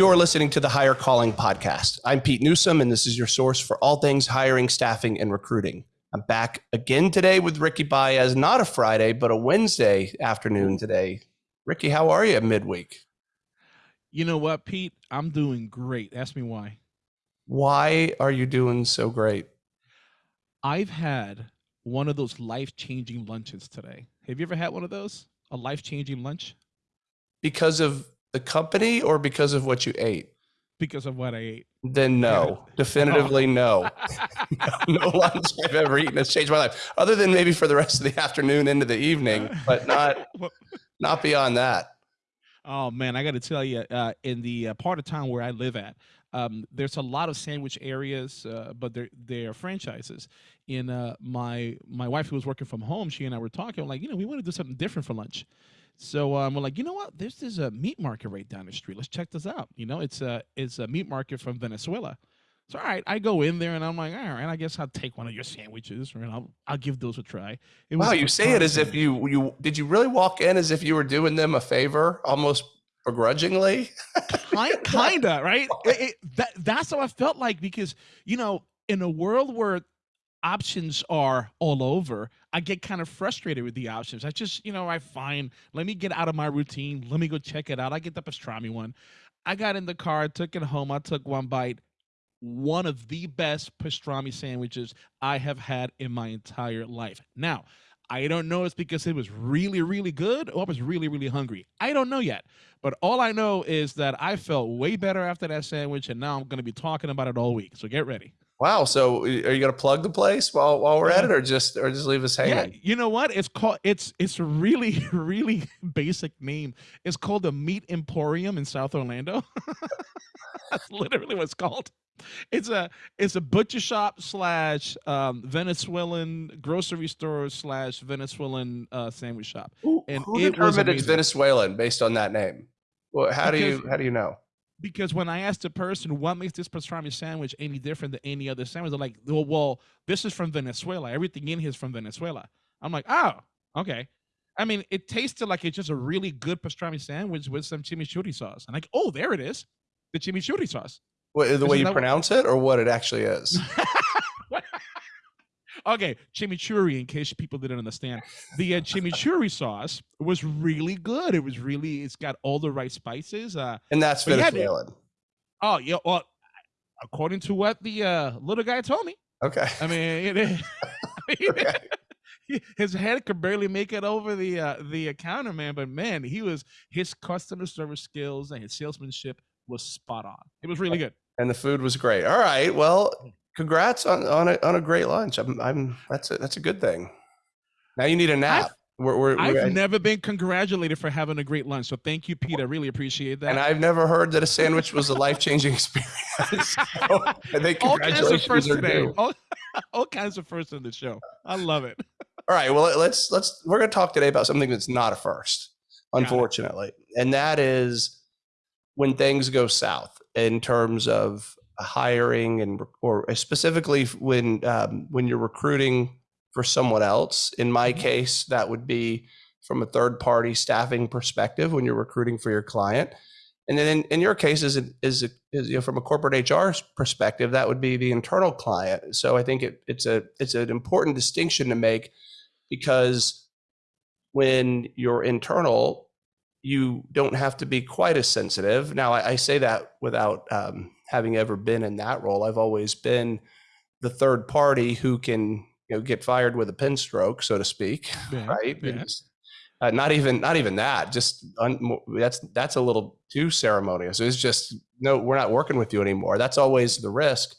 You're listening to the Hire Calling Podcast. I'm Pete Newsome, and this is your source for all things hiring, staffing, and recruiting. I'm back again today with Ricky Baez, not a Friday, but a Wednesday afternoon today. Ricky, how are you midweek? You know what, Pete? I'm doing great. Ask me why. Why are you doing so great? I've had one of those life changing lunches today. Have you ever had one of those? A life changing lunch? Because of the company or because of what you ate? Because of what I ate. Then no, definitively no. no. lunch I've ever eaten has changed my life, other than maybe for the rest of the afternoon into the evening, but not not beyond that. Oh man, I got to tell you, uh, in the uh, part of town where I live at, um, there's a lot of sandwich areas, uh, but they're they're franchises. In uh, my my wife who was working from home, she and I were talking like, you know, we want to do something different for lunch. So um, we're like, you know what? There's this a meat market right down the street. Let's check this out. You know, it's a it's a meat market from Venezuela. So all right, I go in there and I'm like, all right, I guess I'll take one of your sandwiches, and I'll I'll give those a try. It wow, you say it as if you you did you really walk in as if you were doing them a favor, almost begrudgingly. kind, kinda, right? It, it, that that's how I felt like because you know, in a world where options are all over, I get kind of frustrated with the options. I just, you know, I find, let me get out of my routine. Let me go check it out. I get the pastrami one. I got in the car, took it home. I took one bite. One of the best pastrami sandwiches I have had in my entire life. Now, I don't know it's because it was really, really good or I was really, really hungry. I don't know yet. But all I know is that I felt way better after that sandwich, and now I'm going to be talking about it all week. So get ready. Wow. So are you going to plug the place while while we're at it, or just or just leave us hanging? Yeah. You know what? It's called. It's it's really really basic name. It's called the Meat Emporium in South Orlando. That's literally what it's called. It's a it's a butcher shop slash um, Venezuelan grocery store slash Venezuelan uh, sandwich shop. Who, and who it determined it's Venezuelan based on that name? Well, how because, do you how do you know? Because when I asked the person what makes this pastrami sandwich any different than any other sandwich, they're like, well, well, this is from Venezuela. Everything in here is from Venezuela. I'm like, oh, okay. I mean, it tasted like it's just a really good pastrami sandwich with some chimichurri sauce. And like, oh, there it is, the chimichurri sauce. What, the way you pronounce what? it, or what it actually is? Okay, chimichurri. In case people didn't understand, the uh, chimichurri sauce was really good. It was really. It's got all the right spices. Uh, and that's Venezuelan. Yeah, oh yeah. Well, according to what the uh, little guy told me. Okay. I mean, it, I mean okay. his head could barely make it over the uh, the counter, man. But man, he was his customer service skills and his salesmanship was spot on. It was really good. And the food was great. All right. Well, congrats on on a, on a great lunch. I'm, I'm that's a, that's a good thing. Now you need a nap. I've, we're, we're, I've we're, never been congratulated for having a great lunch, so thank you, Pete. I really appreciate that. And I've never heard that a sandwich was a life changing experience. so I think all kinds of firsts today. All, all kinds of firsts in the show. I love it. All right, well let's let's we're going to talk today about something that's not a first, unfortunately, and that is when things go south in terms of hiring and or specifically when um, when you're recruiting for someone else. In my mm-hmm. case, that would be from a third party staffing perspective when you're recruiting for your client. And then in, in your case, is, is, is you know, from a corporate HR perspective, that would be the internal client. So I think it, it's a it's an important distinction to make because when you're internal, you don't have to be quite as sensitive. Now, I, I say that without um, having ever been in that role. I've always been the third party who can you know get fired with a pen stroke, so to speak, yeah, right? Yeah. Uh, not even not even that. Just that's that's a little too ceremonious. It's just no, we're not working with you anymore. That's always the risk.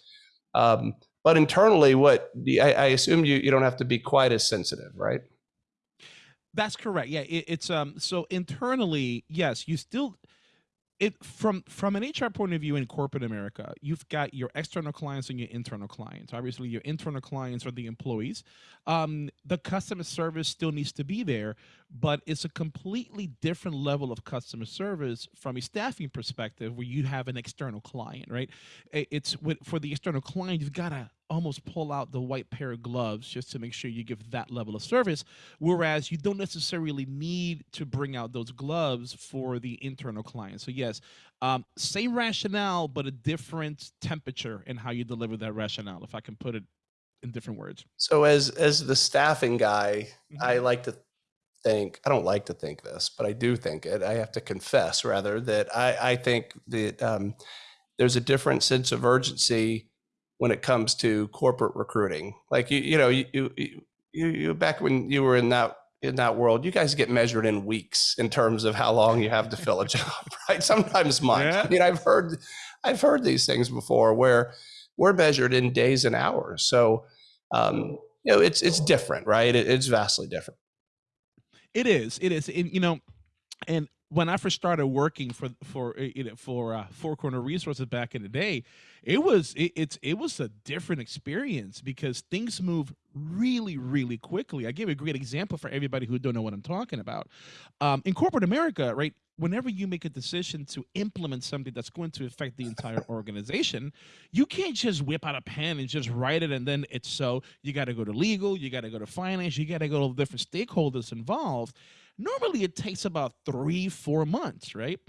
Um, but internally, what I, I assume you you don't have to be quite as sensitive, right? That's correct. Yeah, it, it's um. So internally, yes, you still it from from an HR point of view in corporate America, you've got your external clients and your internal clients. Obviously, your internal clients are the employees. Um, the customer service still needs to be there, but it's a completely different level of customer service from a staffing perspective, where you have an external client, right? It's with, for the external client, you've got to almost pull out the white pair of gloves just to make sure you give that level of service. Whereas you don't necessarily need to bring out those gloves for the internal client. So yes, um, same rationale, but a different temperature in how you deliver that rationale. If I can put it in different words. So as as the staffing guy, Mhm. I like to think I don't like to think this, but I do think it. I have to confess rather that I I think that um, there's a different sense of urgency when it comes to corporate recruiting. Like you you know you you, you, you back when you were in that in that world, you guys get measured in weeks in terms of how long you have to fill a job, right? Sometimes months. Yeah. I mean, I've heard I've heard these things before where we're measured in days and hours. So um, you know, it's it's different, right? It, it's vastly different. It is. It is. And, you know, and when I first started working for for uh, you know for uh, Four Corner Resources back in the day, it was it, it's it was a different experience because things move really really quickly. I give a great example for everybody who don't know what I'm talking about. Um, in corporate America, right? Whenever you make a decision to implement something that's going to affect the entire organization, you can't just whip out a pen and just write it and then it's so. You got to go to legal, you got to go to finance, you got to go to different stakeholders involved normally it takes about three, four months, right?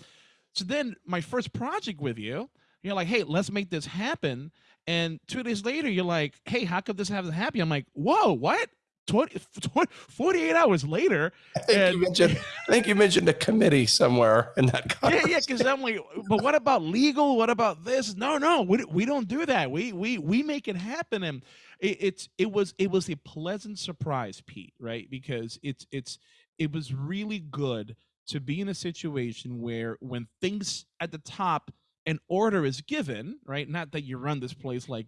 So then my first project with you, you're like, hey, let's make this happen. And two days later, you're like, hey, how could this happen happy? I'm like, whoa, what? 20, 48 hours later. I think And- you mentioned I think you mentioned a committee somewhere in that Yeah, conversation. yeah, because I'm like, but what about legal? What about this? No, no, we, we don't do that. We we we make it happen. And it, it's it was it was a pleasant surprise, Pete, right? Because it's it's it was really good to be in a situation where when things at the top an order is given, right? Not that you run this place like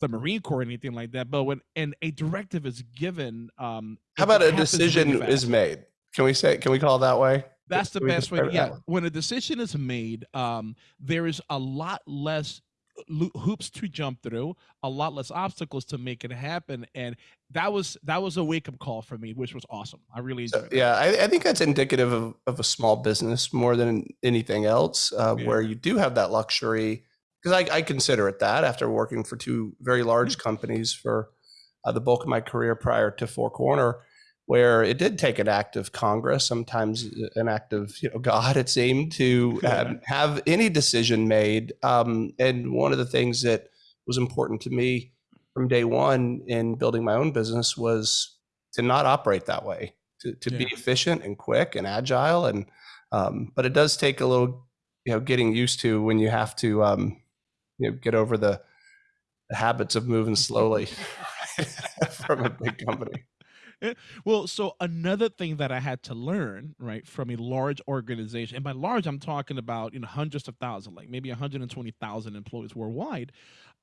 the Marine Corps or anything like that, but when and a directive is given, um, How about a decision is made? Can we say can we call it that way? That's the best way. Yeah, when a decision is made, um, there is a lot less hoops to jump through, a lot less obstacles to make it happen, and that was that was a wake up call for me, which was awesome. I really So, enjoyed. it. yeah, I, I think that's indicative of, of a small business more than anything else, uh, Yeah. where you do have that luxury. Because I, I consider it that after working for two very large companies for uh, the bulk of my career prior to Four Corner, where it did take an act of Congress, sometimes uh, an act of you know God, it seemed to um, have any decision made. Um, and one of the things that was important to me from day one in building my own business was to not operate that way to, to be efficient and quick and agile and um, but it does take a little you know getting used to when you have to um, you know get over the, the habits of moving slowly from a big company Well, so another thing that I had to learn, right, from a large organization, and by large, I'm talking about you know hundreds of thousands, like maybe 120,000 employees worldwide,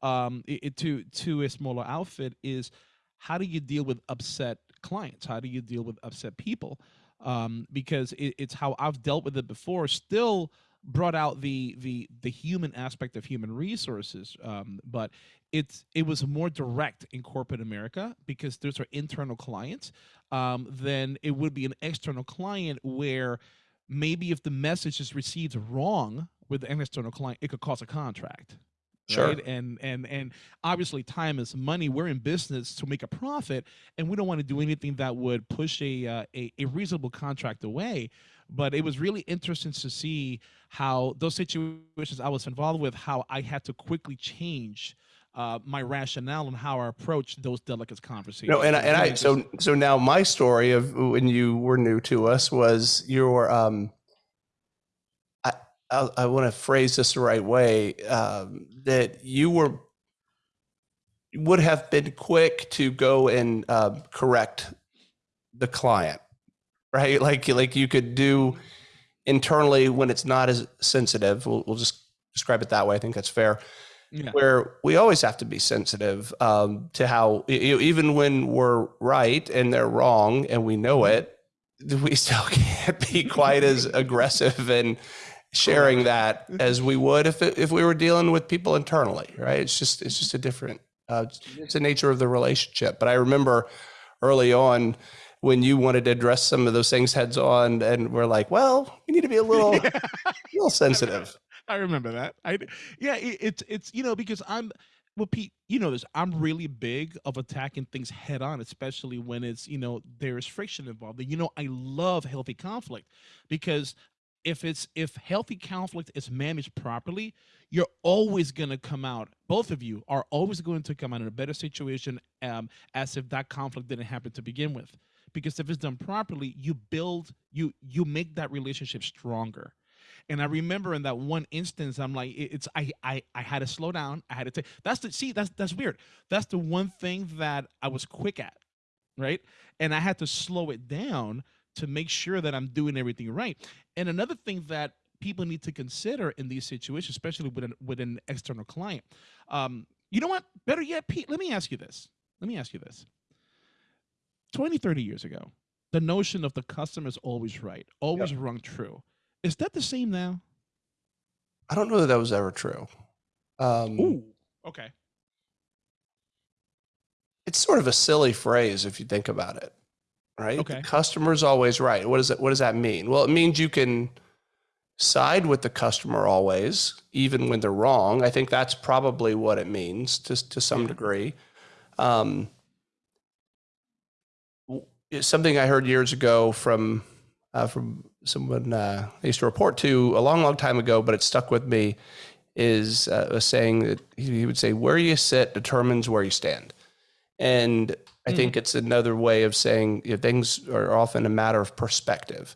um, it, it- to to a smaller outfit is how do you deal with upset clients? How do you deal with upset people? Um, because it, it's how I've dealt with it before. Still brought out the the the human aspect of human resources, um, but it's it was more direct in corporate America because those are internal clients um, than it would be an external client where maybe if the message is received wrong with an external client, it could cause a contract. Sure. Right? And and and obviously time is money. We're in business to make a profit, and we don't want to do anything that would push a, uh, a a reasonable contract away. But it was really interesting to see how those situations I was involved with, how I had to quickly change uh, my rationale and how I approach those delicate conversations. no and, I- and i so so now my story of when you were new to us was your um i i, want to phrase this the right way um, that you were would have been quick to go and um, correct the client right like like you could do internally when it's not as sensitive we'll, we'll just describe it that way i think that's fair yeah. where we always have to be sensitive um, to how you know, even when we're right and they're wrong and we know it we still can't be quite as aggressive in sharing that as we would if it, if we were dealing with people internally right it's just it's just a different uh, it's the nature of the relationship but i remember early on when you wanted to address some of those things heads on and we're like well we need to be a little a little sensitive I remember that. I yeah, it, it's it's you know because I'm well, Pete, you know this. I'm really big of attacking things head on, especially when it's, you know, there's friction involved. And you know, I love healthy conflict because if it's if healthy conflict is managed properly, you're always going to come out. Both of you are always going to come out in a better situation um, as if that conflict didn't happen to begin with. Because if it's done properly, you build you you make that relationship stronger. And I remember in that one instance, I'm like, it's I I I had to slow down. I had to take that's the see that's that's weird. That's the one thing that I was quick at, right? And I had to slow it down to make sure that I'm doing everything right. And another thing that people need to consider in these situations, especially with an with an external client, um, you know what? Better yet, Pete, let me ask you this. Let me ask you this. 20, 30 years ago, the notion of the customer is always right, always yep. rung true is that the same now? I don't know that that was ever true. Um, Ooh, okay. It's sort of a silly phrase if you think about it, right? Okay. The customer's always right. What does it? What does that mean? Well, it means you can side with the customer always, even when they're wrong. I think that's probably what it means, to to some yeah. degree. Um, something I heard years ago from uh, from someone uh, I used to report to a long, long time ago, but it stuck with me, is uh, a saying that he would say, "Where you sit determines where you stand," and I mm. think it's another way of saying you know, things are often a matter of perspective,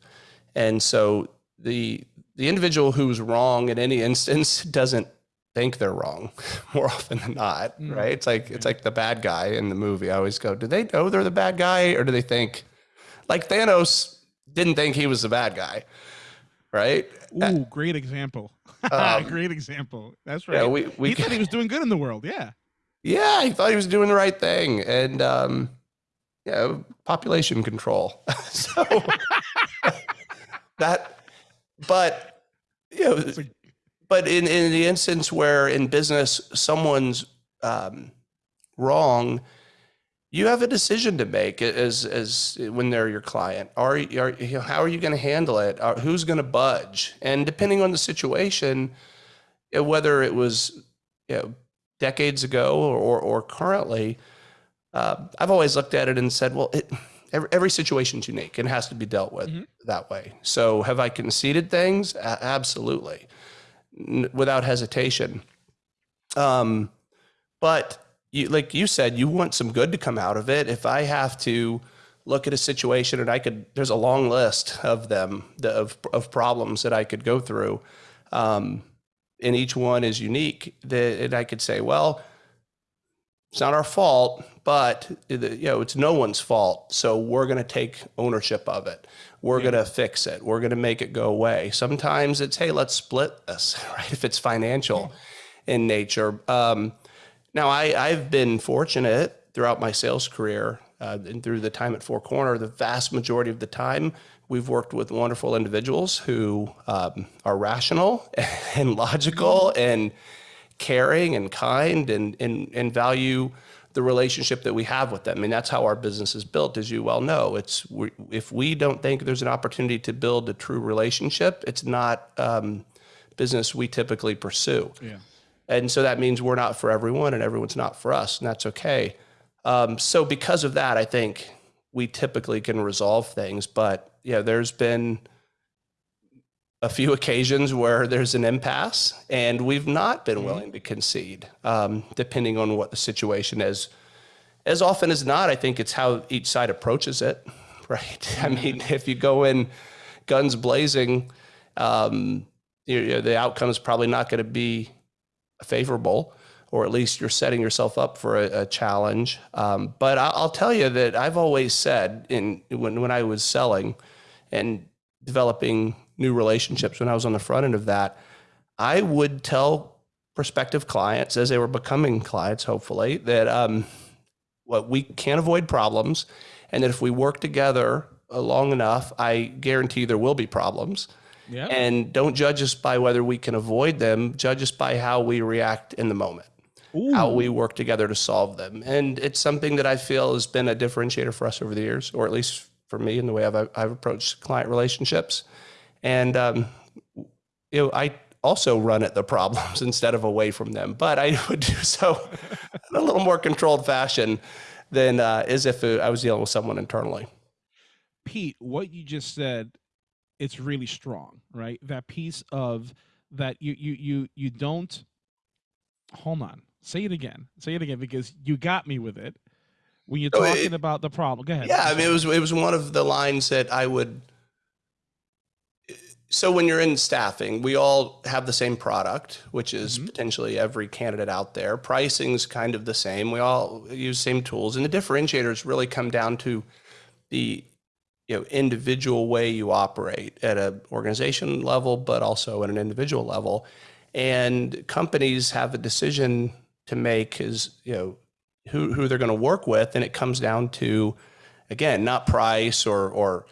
and so the the individual who's wrong in any instance doesn't think they're wrong more often than not, mm. right? It's like it's like the bad guy in the movie. I always go, do they know they're the bad guy, or do they think like Thanos? didn't think he was the bad guy, right? Ooh, great example. Um, great example. That's right. Yeah, we, we he thought he was doing good in the world. Yeah. Yeah, he thought he was doing the right thing, and um, yeah, population control. so that, but you know, but in in the instance where in business someone's um, wrong you have a decision to make as as when they're your client. Are, are you know, how are you going to handle it? Are, who's going to budge? And depending on the situation, whether it was you know, decades ago or or, currently, uh, I've always looked at it and said, well, it, every, every situation's unique and has to be dealt with mm-hmm. that way. So have I conceded things? A- absolutely, N- without hesitation. Um, but you, like you said, you want some good to come out of it. If I have to look at a situation and I could, there's a long list of them, of, of problems that I could go through. Um, and each one is unique that and I could say, well, it's not our fault, but you know, it's no one's fault. So we're going to take ownership of it. We're yeah. going to fix it. We're going to make it go away. Sometimes it's, hey, let's split this, right? If it's financial yeah. in nature. Um, now, I, I've been fortunate throughout my sales career uh, and through the time at Four Corner, the vast majority of the time, we've worked with wonderful individuals who um, are rational and logical and caring and kind and, and, and value the relationship that we have with them. I mean, that's how our business is built, as you well know. It's we, if we don't think there's an opportunity to build a true relationship, it's not um, business we typically pursue. Yeah. And so that means we're not for everyone and everyone's not for us, and that's okay. Um, so because of that, I think we typically can resolve things. But yeah, there's been a few occasions where there's an impasse, and we've not been mm-hmm. willing to concede, um, depending on what the situation is. As often as not, I think it's how each side approaches it, right? I mean, mm-hmm. if you go in guns blazing, um, you know, the outcome is probably not going to be favorable, or at least you're setting yourself up for a, a challenge. Um, but I'll, I'll, tell you that I've always said in when when I was selling and developing new relationships, when I was on the front end of that, I would tell prospective clients as they were becoming clients, hopefully, that um, what we can't avoid problems, and that if we work together long enough, I guarantee there will be problems. Yeah. And don't judge us by whether we can avoid them. Judge us by how we react in the moment, Ooh. how we work together to solve them. And it's something that I feel has been a differentiator for us over the years, or at least for me in the way I've, I've approached client relationships. And, um, you know, I, also run at the problems instead of away from them. But I would do so in a little more controlled fashion than uh, as if I was dealing with someone internally. Pete, what you just said, it's really strong, right? That piece of that you you you you don't hold on. Say it again. Say it again because you got me with it. When you're talking it, about the problem. Go ahead. Yeah, I mean it was it was one of the lines that I would so when you're in staffing, we all have the same product, which is mm-hmm. potentially every candidate out there. Pricing's kind of the same. We all use same tools, and the differentiators really come down to the you know individual way you operate at an organization level, but also at an individual level. And companies have a decision to make is you know who who they're going to work with, and it comes down to again not price or or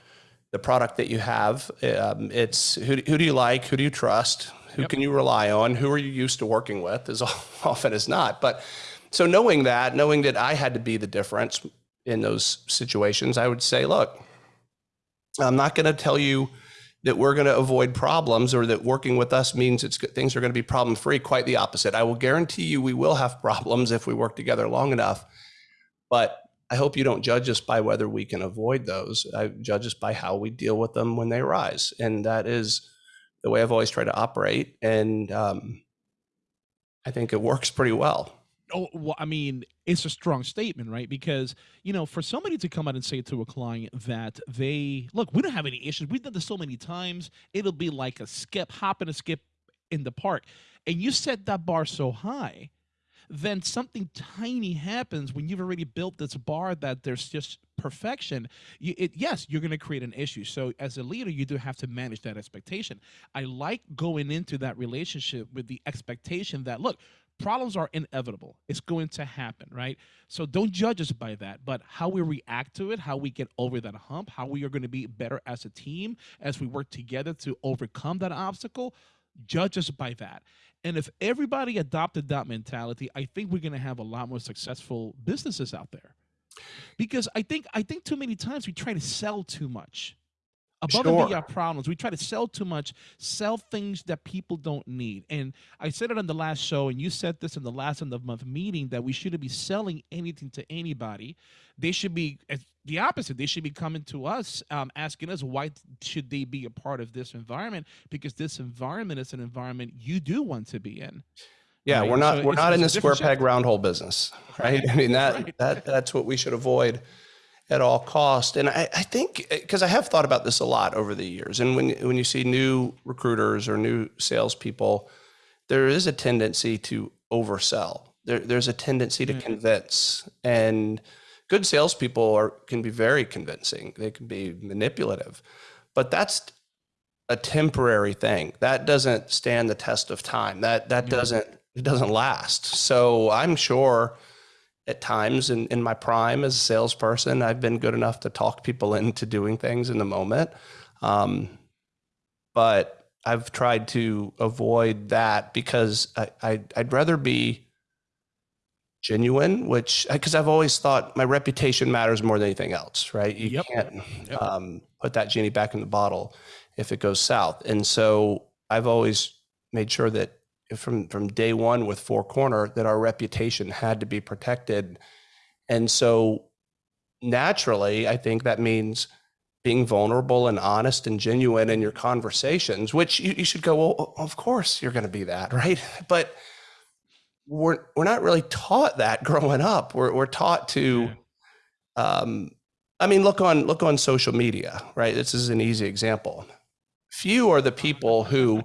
the product that you have. Um, it's who, who do you like? Who do you trust? Who yep. can you rely on? Who are you used to working with? As often as not. But so knowing that, knowing that I had to be the difference in those situations, I would say, look, I'm not going to tell you that we're going to avoid problems or that working with us means it's things are going to be problem free. Quite the opposite. I will guarantee you we will have problems if we work together long enough. But I hope you don't judge us by whether we can avoid those. I judge us by how we deal with them when they arise, and that is the way I've always tried to operate. And um, I think it works pretty well. Oh, well, I mean, it's a strong statement, right? Because, you know, for somebody to come out and say to a client that they, look, we don't have any issues. We've done this so many times. It'll be like a skip, hop and a skip in the park. And you set that bar so high then something tiny happens when you've already built this bar that there's just perfection you, it, yes you're going to create an issue so as a leader you do have to manage that expectation i like going into that relationship with the expectation that look problems are inevitable. It's going to happen right? So don't judge us by that but how we react to it how we get over that hump how we are going to be better as a team as we work together to overcome that obstacle judge us by that. And if everybody adopted that mentality, I think we're going to have a lot more successful businesses out there. Because I think I think too many times we try to sell too much above sure. and beyond problems. We try to sell too much, sell things that people don't need. And I said it on the last show, and you said this in the last end of month meeting that we shouldn't be selling anything to anybody. They should be the opposite. They should be coming to us, um, asking us why should they be a part of this environment because this environment is an environment you do want to be in. Yeah, right? we're not so we're not in the square peg round hole business, right? I mean that right. that that's what we should avoid at all cost. And I, I think because I have thought about this a lot over the years, and when when you see new recruiters or new salespeople, there is a tendency to oversell. There, there's a tendency to mm-hmm. convince, and good salespeople are can be very convincing. They can be manipulative, but that's a temporary thing. That doesn't stand the test of time. That that doesn't it doesn't last. So I'm sure at times in, in my prime as a salesperson, I've been good enough to talk people into doing things in the moment. Um, but I've tried to avoid that because I, I, I'd rather be genuine, which because I've always thought my reputation matters more than anything else, right? You yep. can't yep. um, put that genie back in the bottle if it goes south. And so I've always made sure that from from day one with Four Corner that our reputation had to be protected, and so naturally, I think that means being vulnerable and honest and genuine in your conversations. Which you, you should go, well, of course you're going to be that, right? But we're we're not really taught that growing up. We're we're taught to. Um, I mean, look on look on social media, right? This is an easy example. Few are the people who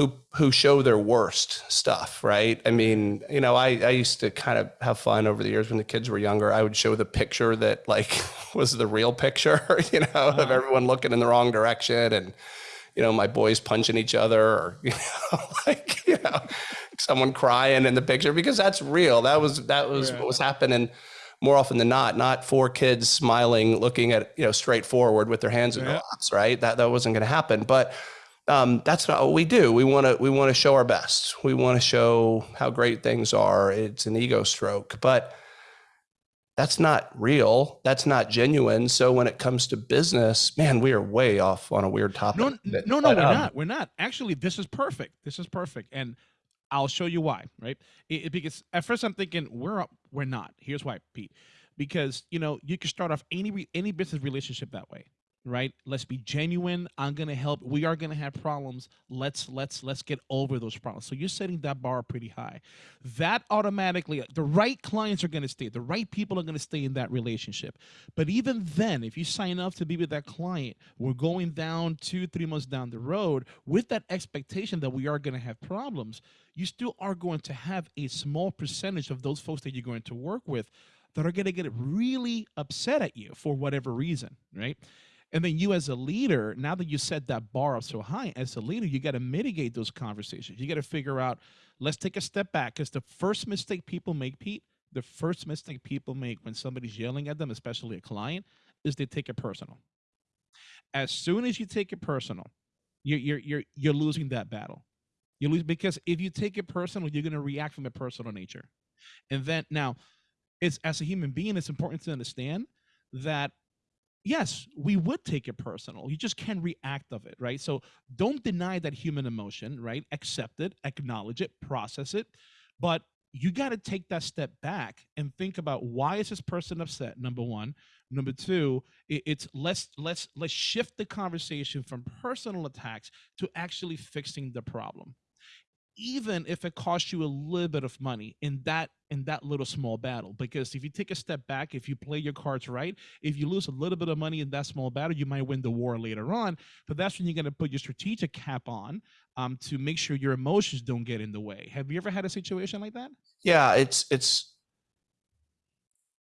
who who show their worst stuff, right? I mean, you know, I, I used to kind of have fun over the years when the kids were younger. I would show the picture that like was the real picture, you know, uh-huh. of everyone looking in the wrong direction and you know, my boys punching each other or you know, like, you know, someone crying in the picture because that's real. That was that was what was happening more often than not, not four kids smiling, looking at, you know, straight forward with their hands in yeah. their laps, right? That that wasn't going to happen. But um, that's not what we do. We want to we want to show our best. We want to show how great things are. It's an ego stroke, but that's not real. That's not genuine. So when it comes to business, man, we are way off on a weird topic. No, no, no, but, we're um, not. We're not. Actually, this is perfect. This is perfect. And I'll show you why, right? It, it, because at first I'm thinking we're up, we're not. Here's why, Pete. Because you know you can start off any any business relationship that way right? Let's be genuine. I'm gonna help. We are gonna have problems. Let's let's let's get over those problems. So you're setting that bar pretty high. That automatically the right clients are gonna stay. The right people are gonna stay in that relationship. But even then if you sign up to be with that client we're going down two three months down the road with that expectation that we are gonna have problems you still are going to have a small percentage of those folks that you're going to work with that are going to get really upset at you for whatever reason right and then you as a leader, now that you set that bar up so high, as a leader, you got to mitigate those conversations. You got to figure out, let's take a step back. Because the first mistake people make, Pete, the first mistake people make when somebody's yelling at them, especially a client, is they take it personal. As soon as you take it personal, you're you're you're you're losing that battle. You lose because if you take it personal, you're going to react from a personal nature. And then now, it's as a human being, it's important to understand that yes, we would take it personal. You just can't react of it, right? So don't deny that human emotion, right? Accept it, acknowledge it, process it. But you got to take that step back and think about why is this person upset number one number two it's let's let's let's shift the conversation from personal attacks to actually fixing the problem even if it costs you a little bit of money in that in that little small battle. Because if you take a step back if you play your cards right if you lose a little bit of money in that small battle you might win the war later on. But that's when you're going to put your strategic cap on um, to make sure your emotions don't get in the way. Have you ever had a situation like that? Yeah it's it's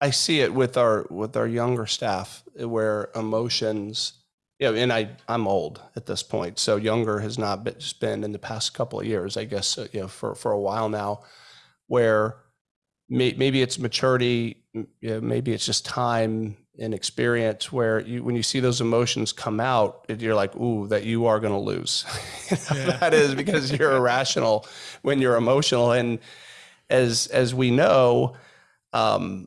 i see it with our with our younger staff where emotions yeah, and I I'm old at this point, so younger has not been, just been in the past couple of years, I guess, uh, you know, for for a while now, where may, maybe it's maturity, you know, maybe it's just time and experience where you when you see those emotions come out, you're like, ooh, that you are going to lose. yeah. that is because you're irrational when you're emotional, and as as we know, um,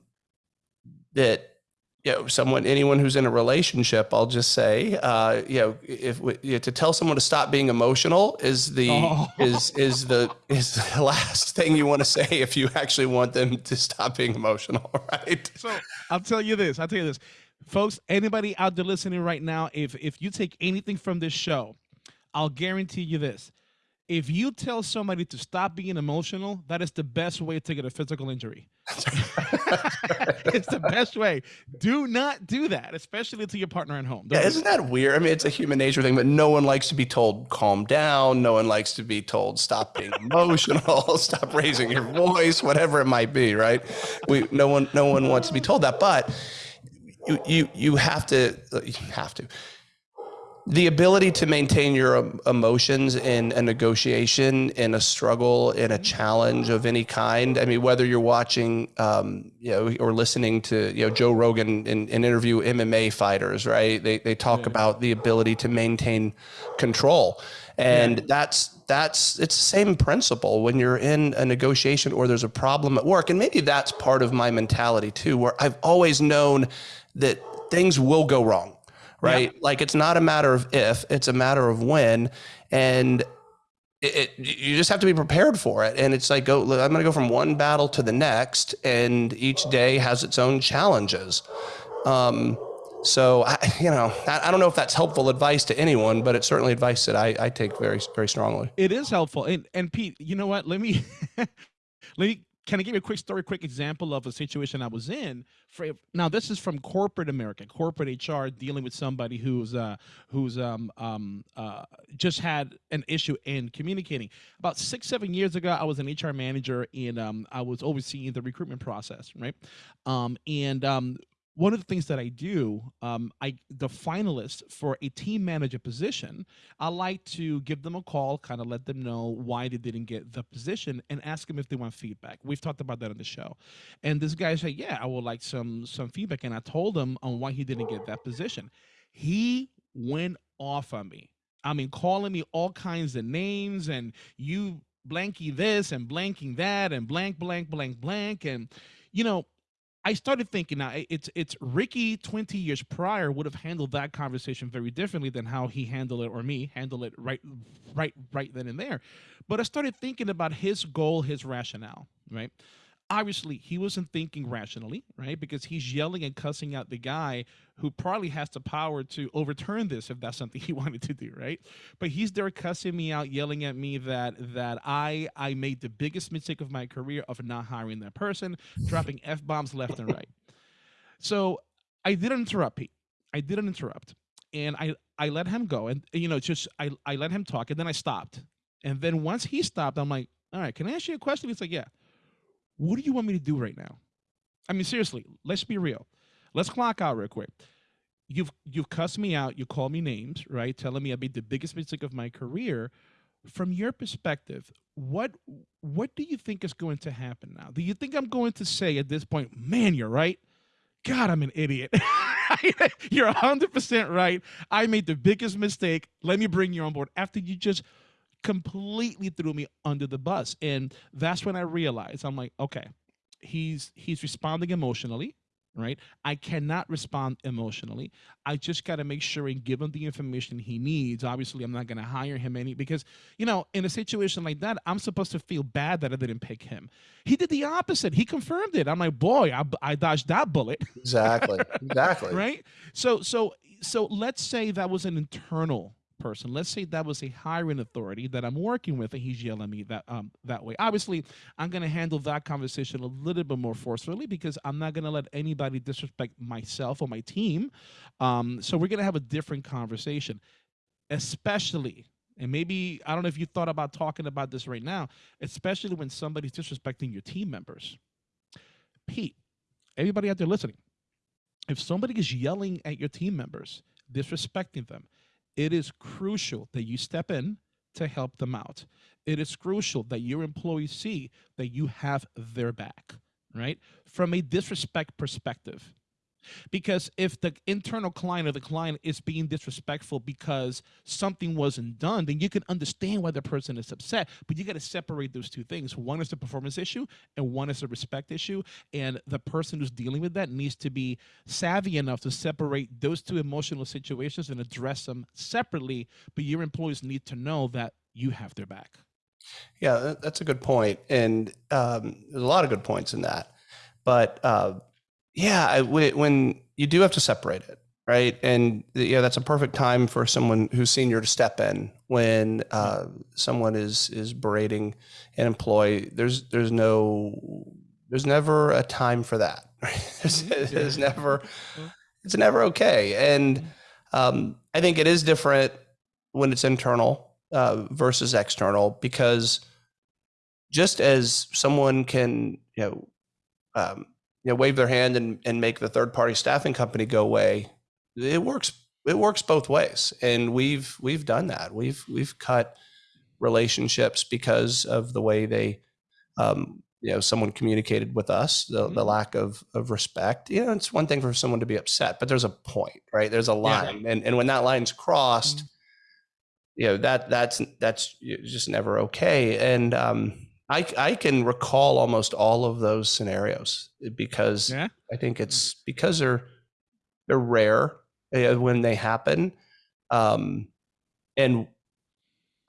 that you know, someone, anyone who's in a relationship, I'll just say, uh, you know, if you know, to tell someone to stop being emotional is the oh. is is the is the last thing you want to say if you actually want them to stop being emotional, right? So I'll tell you this. I'll tell you this, folks. Anybody out there listening right now, if if you take anything from this show, I'll guarantee you this: if you tell somebody to stop being emotional, that is the best way to get a physical injury. it's the best way. Do not do that, especially to your partner at home. Yeah, isn't that weird? I mean, it's a human nature thing, but no one likes to be told calm down. No one likes to be told stop being emotional, stop raising your voice, whatever it might be, right? We no one no one wants to be told that, but you you you have to you have to the ability to maintain your emotions in a negotiation, in a struggle, in a challenge of any kind. I mean, whether you're watching, um, you know, or listening to, you know, Joe Rogan and, interview MMA fighters, right? They they talk yeah. about the ability to maintain control, and yeah. that's that's it's the same principle when you're in a negotiation or there's a problem at work, and maybe that's part of my mentality too, where I've always known that things will go wrong right? Like it's not a matter of if, it's a matter of when. And it, it, you just have to be prepared for it. And it's like, go, I'm going to go from one battle to the next, and each day has its own challenges. Um, so I, you know, I, I, don't know if that's helpful advice to anyone, but it's certainly advice that I, I take very, very strongly. It is helpful. And, and Pete, you know what? Let me, let me can I give you a quick story, quick example of a situation I was in? For now, this is from corporate America, corporate HR, dealing with somebody who's uh, who's um, um, uh, just had an issue in communicating. About six, seven years ago, I was an HR manager, and um, I was overseeing the recruitment process, right? Um, and um, one of the things that I do, um, I the finalists for a team manager position, I like to give them a call, kind of let them know why they didn't get the position, and ask them if they want feedback. We've talked about that on the show, and this guy said, "Yeah, I would like some some feedback," and I told him on why he didn't get that position. He went off on me. I mean, calling me all kinds of names, and you blanky this and blanking that, and blank blank blank blank, and you know I started thinking now it's it's Ricky 20 years prior would have handled that conversation very differently than how he handled it or me handle it right right right then and there. But I started thinking about his goal, his rationale, right? Obviously he wasn't thinking rationally, right? Because he's yelling and cussing out the guy who probably has the power to overturn this if that's something he wanted to do, right? But he's there cussing me out, yelling at me that that I I made the biggest mistake of my career of not hiring that person, dropping f bombs left and right. So I didn't interrupt Pete. I didn't interrupt, and I I let him go, and you know just I I let him talk, and then I stopped, and then once he stopped, I'm like, all right, can I ask you a question? He's like, yeah what do you want me to do right now? I mean, seriously, let's be real. Let's clock out real quick. You've you've cussed me out. You call me names, right? Telling me I made the biggest mistake of my career. From your perspective, what what do you think is going to happen now? Do you think I'm going to say at this point, man, you're right? God, I'm an idiot. you're 100% right. I made the biggest mistake. Let me bring you on board after you just completely threw me under the bus. And that's when I realized I'm like, okay, he's he's responding emotionally right? I cannot respond emotionally. I just got to make sure and give him the information he needs. Obviously i'm not going to hire him any because you know in a situation like that i'm supposed to feel bad that i didn't pick him. He did the opposite. He confirmed it. I'm like boy i, I dodged that bullet. Exactly. Exactly. Right? So so so let's say that was an internal person. Let's say that was a hiring authority that I'm working with, and he's yelling at me that um, that way. Obviously, I'm going to handle that conversation a little bit more forcefully because I'm not going to let anybody disrespect myself or my team. Um, so we're going to have a different conversation, especially. And maybe I don't know if you thought about talking about this right now, especially when somebody's disrespecting your team members. Pete, everybody out there listening, if somebody is yelling at your team members, disrespecting them, it is crucial that you step in to help them out. It is crucial that your employees see that you have their back, right? From a disrespect perspective, because if the internal client or the client is being disrespectful because something wasn't done, then you can understand why the person is upset. But you got to separate those two things. One is a performance issue and one is a respect issue. And the person who's dealing with that needs to be savvy enough to separate those two emotional situations and address them separately. But your employees need to know that you have their back. Yeah, that's a good point. And um, there's a lot of good points in that. But uh, yeah, I, when you do have to separate it, right? And yeah, that's a perfect time for someone who's senior to step in when uh, someone is is berating an employee. There's there's no there's never a time for that. Right? There's, mm-hmm. there's never it's never okay. And um, I think it is different when it's internal uh, versus external because just as someone can you know um, you know wave their hand and, and make the third party staffing company go away. It works it works both ways. And we've we've done that. We've we've cut relationships because of the way they um, you know someone communicated with us the, the mm-hmm. lack of of respect. You know it's one thing for someone to be upset but there's a point right? There's a line. Yeah. and and when that line's crossed mm-hmm. you know that that's that's just never okay. And um I, I can recall almost all of those scenarios because yeah. I think it's because they're they're rare uh, when they happen, um, and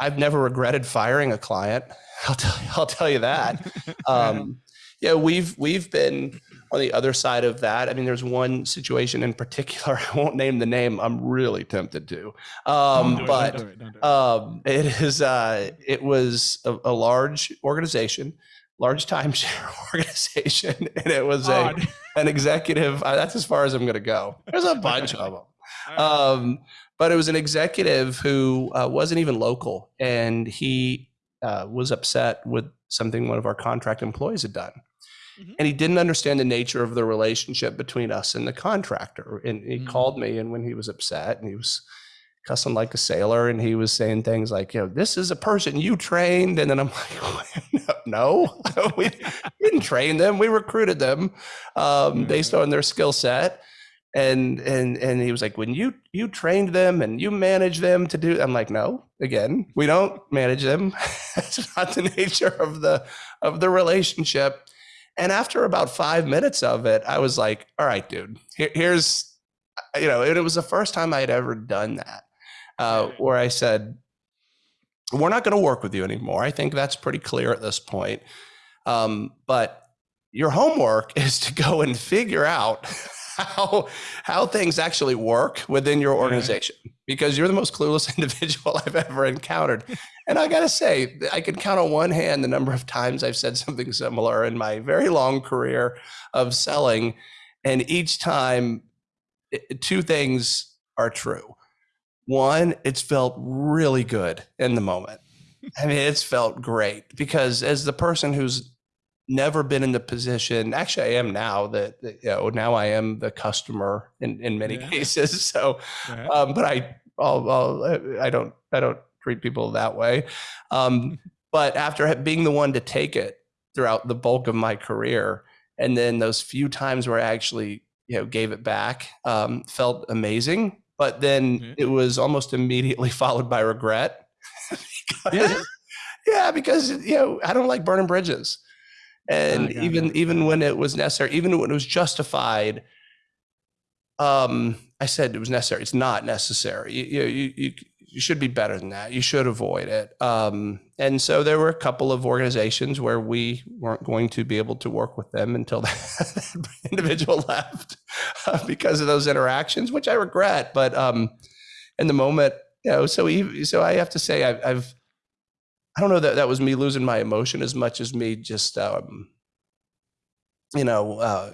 I've never regretted firing a client. I'll tell you, I'll tell you that. Um, yeah, we've we've been on the other side of that. I mean, there's one situation in particular. I won't name the name. I'm really tempted to, um, but it, it. Um, it is. Uh, it was a, a, large organization, large timeshare organization, and it was a an executive. Uh, that's as far as I'm going to go. There's a bunch of them. Um, but it was an executive who uh, wasn't even local, and he uh, was upset with something one of our contract employees had done. Mm-hmm. And he didn't understand the nature of the relationship between us and the contractor. And he mm-hmm. called me, and when he was upset, and he was cussing like a sailor, and he was saying things like, "You know, this is a person you trained," and then I'm like, "No, we didn't train them. We recruited them um, mm-hmm. based on their skill set." And and and he was like, "When you you trained them and you manage them to do," I'm like, "No, again, we don't manage them. That's not the nature of the of the relationship." And after about five minutes of it, I was like, all right, dude, here, here's, you know, it, it, was the first time I had ever done that, uh, where I said, we're not going to work with you anymore. I think that's pretty clear at this point. Um, but your homework is to go and figure out how how things actually work within your organization because you're the most clueless individual I've ever encountered. And I got to say, I can count on one hand the number of times I've said something similar in my very long career of selling and each time two things are true. One, it's felt really good in the moment. I mean, it's felt great because as the person who's never been in the position. Actually, I am now that, you know, now I am the customer in, in many yeah. cases. So, um, but I, I'll, I'll, I don't, I don't treat people that way. Um, but after being the one to take it throughout the bulk of my career, and then those few times where I actually, you know, gave it back, um, felt amazing. But then mm-hmm. it was almost immediately followed by regret. because, yeah. yeah, because you know I don't like burning bridges and even it. even when it was necessary even when it was justified um i said it was necessary. It's not necessary. You you you, you should be better than that. You should avoid it. Um and so there were a couple of organizations where we weren't going to be able to work with them until that individual left uh, because of those interactions which i regret. But um in the moment you know so so i have to say I've, I've I don't know that that was me losing my emotion as much as me just, um, you know, uh,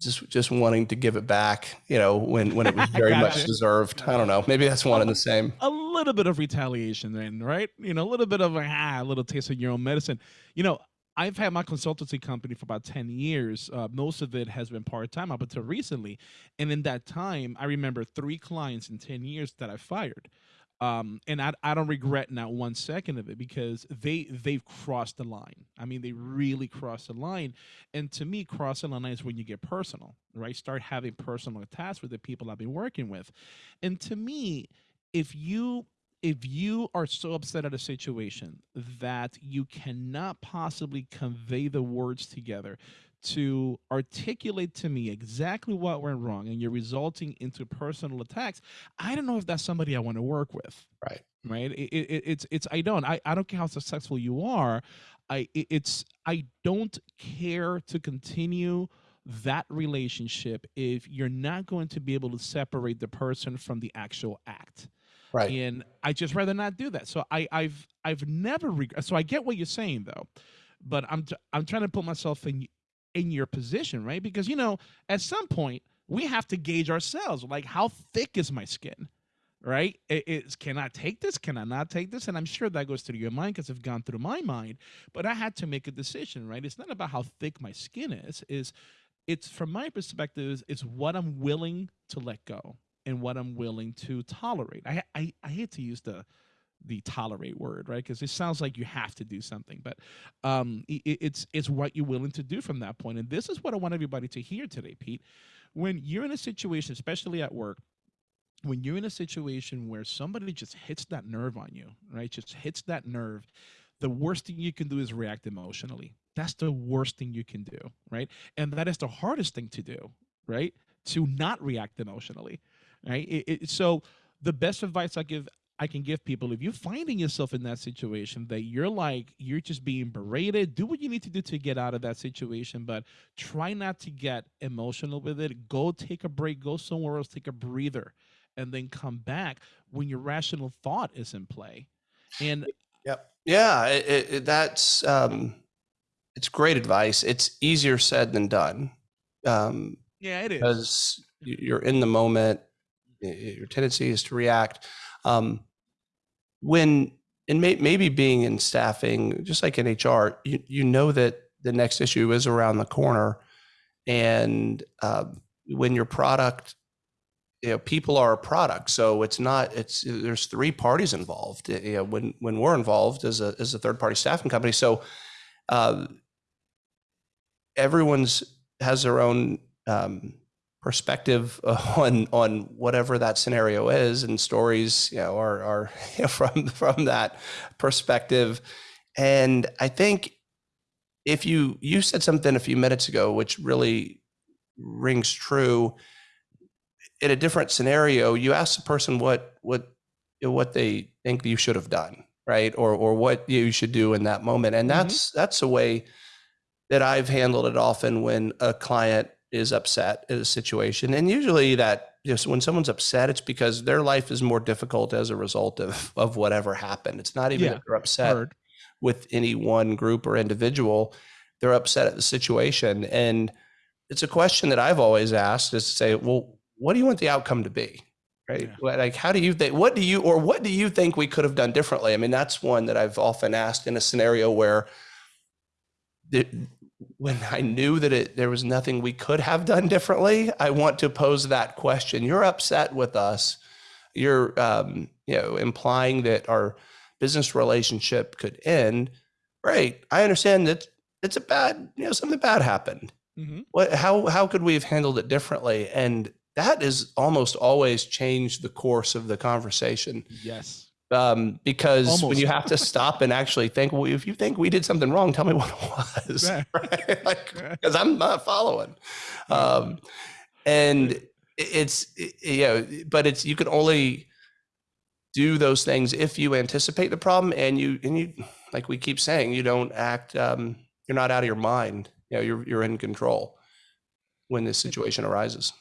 just just wanting to give it back, you know, when when it was very much deserved. I don't know. Maybe that's one and the same. A little bit of retaliation, then, right? You know, a little bit of a, ah, a little taste of your own medicine. You know, I've had my consultancy company for about 10 years. Uh, most of it has been part time up until recently. And in that time, I remember three clients in 10 years that I fired um, and I, I don't regret not one second of it because they they've crossed the line. I mean, they really crossed the line. And to me, crossing the line is when you get personal, right? Start having personal attacks with the people I've been working with. And to me, if you if you are so upset at a situation that you cannot possibly convey the words together to articulate to me exactly what went wrong and you're resulting into personal attacks i don't know if that's somebody i want to work with. Right. Right? It, it, it's it's i don't I, I don't care how successful you are i it, it's i don't care to continue that relationship if you're not going to be able to separate the person from the actual act. Right. And i just rather not do that. So i i've i've never reg- so i get what you're saying though but i'm t- i'm trying to put myself in in your position, right? Because you know, at some point we have to gauge ourselves. Like, how thick is my skin? Right? It, it's can I take this? Can I not take this? And I'm sure that goes through your mind because it's gone through my mind. But I had to make a decision, right? It's not about how thick my skin is. Is it's from my perspective, it's what I'm willing to let go and what I'm willing to tolerate. I I, I hate to use the the tolerate word, right? Because it sounds like you have to do something, but um, it, it's it's what you're willing to do from that point. And this is what I want everybody to hear today, Pete. When you're in a situation, especially at work, when you're in a situation where somebody just hits that nerve on you, right? Just hits that nerve. The worst thing you can do is react emotionally. That's the worst thing you can do, right? And that is the hardest thing to do, right? To not react emotionally, right? It, it, so the best advice I give I can give people if you're finding yourself in that situation that you're like you're just being berated, do what you need to do to get out of that situation, but try not to get emotional with it. Go take a break, go somewhere else, take a breather, and then come back when your rational thought is in play. And yep, yeah, it, it, that's um, it's great advice. It's easier said than done. Um, yeah, it is because you're in the moment. Your tendency is to react. Um, when and may, maybe being in staffing, just like in HR, you, you know that the next issue is around the corner, and uh, when your product, you know, people are a product, so it's not. It's there's three parties involved. You know, when when we're involved as a as a third party staffing company, so uh, everyone's has their own um, perspective on on whatever that scenario is and stories you know are are you know, from from that perspective. And i think if you you said something a few minutes ago which really rings true. In a different scenario you ask the person what what what they think you should have done right? Or or what you should do in that moment. And Mm-hmm. that's that's a way that i've handled it often when a client is upset at a situation and usually that just when someone's upset it's because their life is more difficult as a result of of whatever happened it's not even Yeah, that they're upset with any one group or individual. They're upset at the situation. And it's a question that I've always asked is to say, well, what do you want the outcome to be? Right. Yeah. Like, how do you think, what do you, or what do you think we could have done differently? I mean, that's one that I've often asked in a scenario where the, when I knew that it, there was nothing we could have done differently, I want to pose that question. You're upset with us. You're, um, you know, implying that our business relationship could end. Right. I understand that it's a bad, you know, something bad happened. Mhm. What, how, how could we have handled it differently? And that is almost always changed the course of the conversation Yes. Um, because when you have to stop and actually think, well, if you think we did something wrong, tell me what it was, Yeah. right? Like, Yeah. because I'm not following. Um, and it's it- you know, but it's you can only do those things if you anticipate the problem and you and you like we keep saying, you don't act. Um, you're not out of your mind. You know, you're you're in control when this situation arises.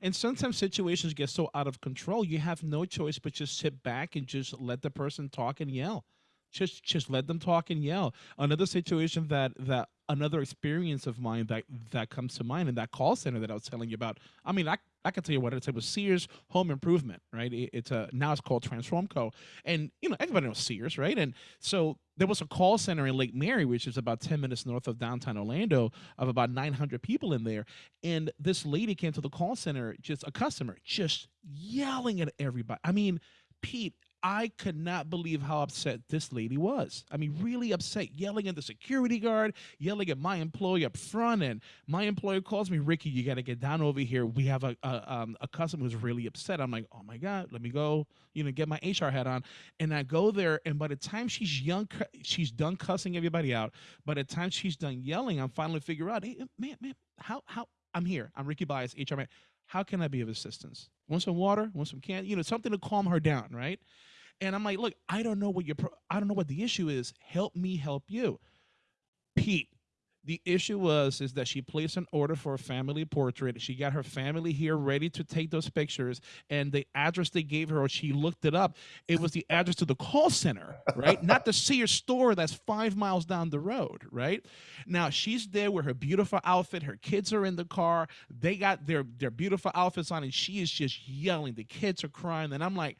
And sometimes situations get so out of control, you have no choice but just sit back and just let the person talk and yell. Just just let them talk and yell. Another situation that that another experience of mine that that comes to mind in that call center that I was telling you about. I mean, I I can tell you what it's. it was Sears Home Improvement, right? It- it's a now it's called Transformco, and you know everybody knows Sears, right? And so there was a call center in Lake Mary, which is about ten minutes north of downtown Orlando, of about nine hundred people in there, and this lady came to the call center, just a customer, just yelling at everybody. I mean, Pete, I could not believe how upset this lady was. I mean, really upset, yelling at the security guard, yelling at my employee up front. And my employer calls me, Ricky, you got to get down over here. We have a, a, um, a customer who's really upset. I'm like, oh my God, let me go, you know, get my HR hat on. And I go there, and by the time she's young, she's done cussing everybody out. By the time she's done yelling, I'm finally figure out, hey, man, man, how, how, I'm here. I'm Ricky Bias, HR man. How can I be of assistance? Want some water? Want some candy? You know, something to calm her down, right? And I'm like, look, I don't know what your, I don't know what the issue is. Help me help you, Pete. The issue was is that she placed an order for a family portrait. She got her family here ready to take those pictures, and the address they gave her, or she looked it up, it was the address to the call center, right? Not the Sears store that's five miles down the road, right? Now she's there with her beautiful outfit. Her kids are in the car. They got their their beautiful outfits on, and she is just yelling. The kids are crying, and I'm like,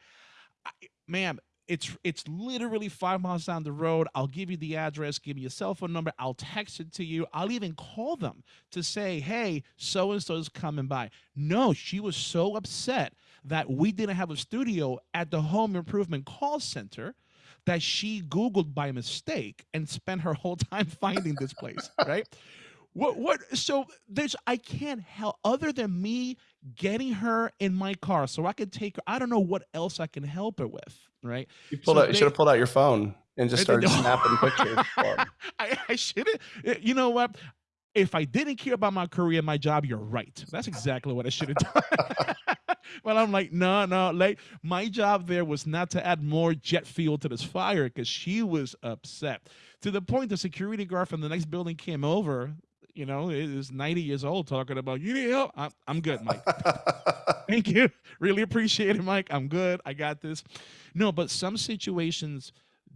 I- ma'am. It's it's literally five miles down the road. I'll give you the address. Give me your cell phone number. I'll text it to you. I'll even call them to say, hey, so and so is coming by. No, she was so upset that we didn't have a studio at the home improvement call center that she Googled by mistake and spent her whole time finding this place, right? What what so there's I can't help other than me getting her in my car so I could take her. I don't know what else I can help her with, right? You pulled So out. You should have pulled out your phone and just started snapping pictures. I, I should have. Eh, you know what? If I didn't care about my career, my job, you're right. That's exactly what I should have done. but I'm like, no, no. Like my job there was not to add more jet fuel to this fire because she was upset to the point the security guard from the next building came over. You know, it is 90 years old talking about you need help. I'm, I'm good, Mike. Thank you. Really appreciate it, Mike. I'm good. I got this. No, but some situations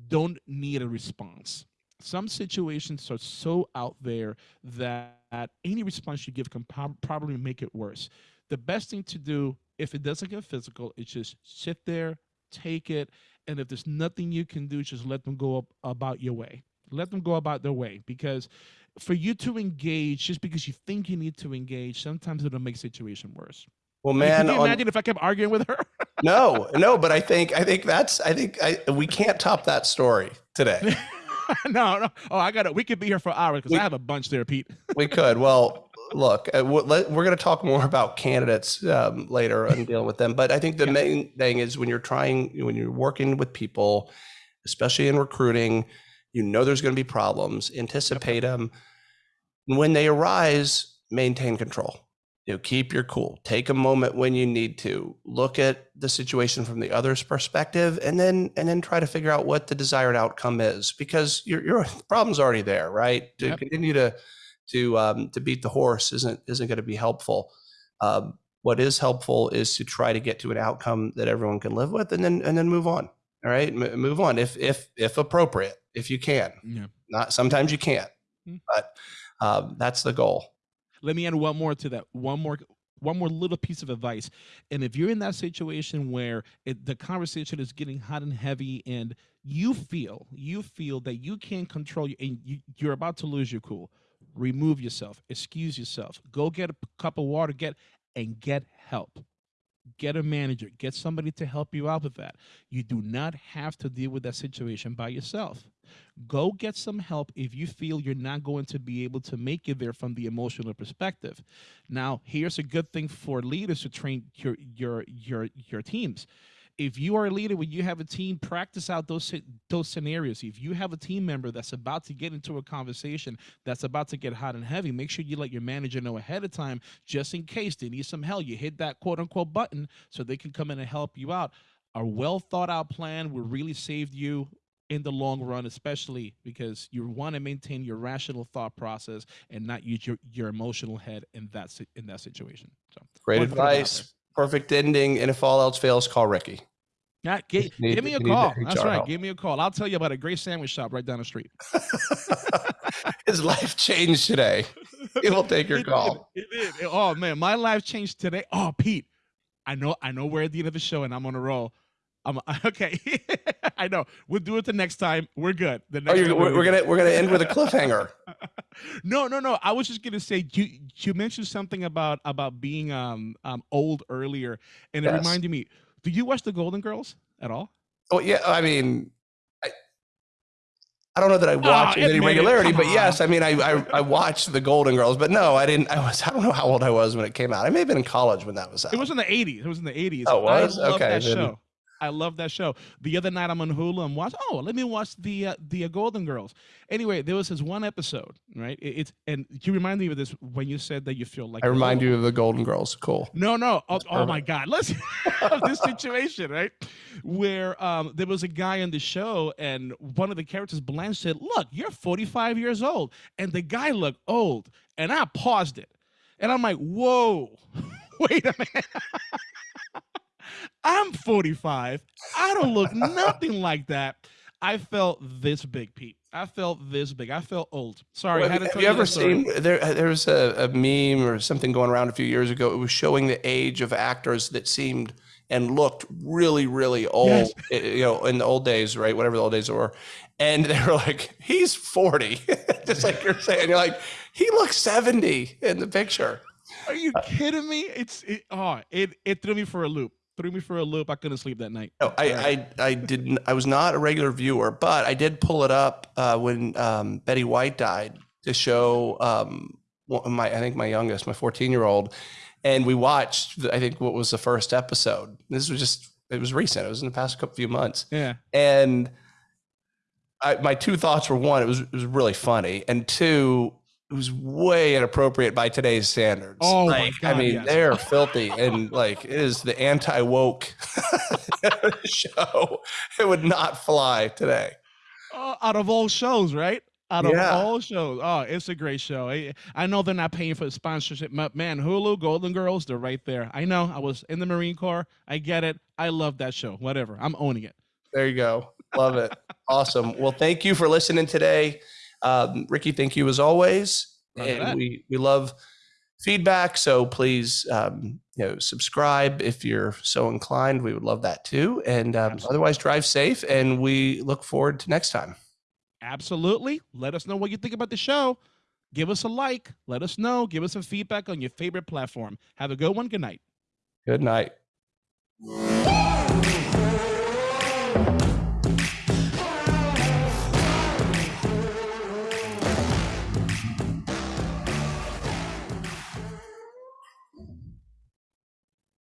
don't need a response. Some situations are so out there that any response you give can probably make it worse. The best thing to do, if it doesn't get physical, is just sit there, take it, and if there's nothing you can do, just let them go up about your way. Let them go about their way because for you to engage just because you think you need to engage, sometimes it'll make situation worse. well, I mean, man, could you on- imagine if I kept arguing with her? no, no, but I think I think that's I think I we can't top that story today. no, no. Oh, I got it. We could be here for hours because I have a bunch there, Pete. We could. Well, look, uh, we're going to talk more about candidates um, later and dealing with them. But I think the Yeah. main thing is when you're trying, when you're working with people, especially in recruiting, You know there's going to be problems. Anticipate them. And when they arise, maintain control. You know, keep your cool. Take a moment when you need to. Look at the situation from the other's perspective, and then and then try to figure out what the desired outcome is. Because your your problem's already there, right? To Yep. continue to to um, to beat the horse isn't isn't going to be helpful. Um, what is helpful is to try to get to an outcome that everyone can live with, and then and then move on. All right, M- move on if if if appropriate, if you can. Yeah. Not sometimes you can't, Mm. but um, that's the goal. Let me add one more to that. One more one more little piece of advice. And if you're in that situation where it, the conversation is getting hot and heavy and you feel you feel that you can't control you and you, you're about to lose your cool, remove yourself, excuse yourself, go get a cup of water, get and get help. Get a manager, get somebody to help you out with that. You do not have to deal with that situation by yourself go get some help if you feel you're not going to be able to make it there from the emotional perspective. Now here's a good thing for leaders to train your your your your teams. If you are a leader when you have a team practice out those those scenarios. If you have a team member that's about to get into a conversation that's about to get hot and heavy make sure you let your manager know ahead of time just in case they need some help. You hit that quote unquote button so they can come in and help you out. A well thought out plan will really save you in the long run, especially because you want to maintain your rational thought process and not use your, your emotional head in that in that situation. So Great wanted to put it out advice. Perfect ending. And if all else fails, call Ricky. Yeah, gi- Just need- give me a you need the call. That's HR right. help. Give me a call. I'll tell you about a great sandwich shop right down the street. His life changed today. He will take your It did. call. It did. Oh man, my life changed today. Oh, Pete, I know, I know we're at the end of the show and I'm on a roll. I'm okay. I know. We'll do it the next time. We're good. The Oh, next you're, we're, we're gonna we're gonna end with a cliffhanger. no, no, no. I was just gonna say you you mentioned something about about being um um old earlier, and it Yes. reminded me. Do you watch the Golden Girls at all? Oh yeah, I mean, I, I don't know that I watch Oh, with any regularity, but yes. I mean, I, I I watched the Golden Girls, but no, I didn't. I was I don't know how old I was when it came out. I may have been in college when that was out. It was in the '80s. It was in the '80s. Oh, it was? I Okay, that then- show. I love that show. The other night I'm on Hulu and watch. Oh, let me watch the uh, the uh, Golden Girls. Anyway, there was this one episode, right? It, it's and you remind me of this when you said that you feel like I remind you of the Golden Girls. Cool. No, no. Oh, oh my God. Let's have this situation, right? Where um, there was a guy on the show, and one of the characters, Blanche, said, Look, you're 45 years old. And the guy looked old. And I paused it. And I'm like, Whoa, wait a minute. I'm 45. I don't look nothing like that. I felt this big, Pete. I felt this big. I felt old. Sorry, Well, I had to have tell you ever seen there? There was a, a meme or something going around a few years ago. It was showing the age of actors that seemed and looked really, really old. Yes. eh, You know, in the old days, right? Whatever the old days were, and they were like, "He's 40," just like you're saying. You're like, "He looks 70 in the picture." Are you kidding me? It's it, oh, it it threw me for a loop. Threw me for a loop. I couldn't sleep that night. No, I, I, I didn't. I was not a regular viewer, but I did pull it up uh, when um, Betty White died to show um, my, I think my youngest, my 14 year old, and we watched. I think what was the first episode. This was just. It was recent. It was in the past couple few months, Yeah. and I, my two thoughts were: one, it was it was really funny, and two, it was way inappropriate by today's standards. Oh my like, God, I mean, yes. they're filthy, and like it is the anti woke show. It would not fly today. Oh, out of all shows, right? Out of Yeah. all shows. Oh, it's a great show. I, I know they're not paying for the sponsorship. but Man, Hulu, Golden Girls, they're right there. I know. I was in the Marine Corps. I get it. I love that show. Whatever. I'm owning it. There you go. Love it. awesome. Well, thank you for listening today, um, Ricky. Thank you as always, Roger and that. we we love feedback. So please, um, you know, subscribe if you're so inclined. We would love that too. And um, otherwise, drive safe. And we look forward to next time. Absolutely. Let us know what you think about the show. Give us a like. Let us know. Give us some feedback on your favorite platform. Have a good one. Good night. Good night.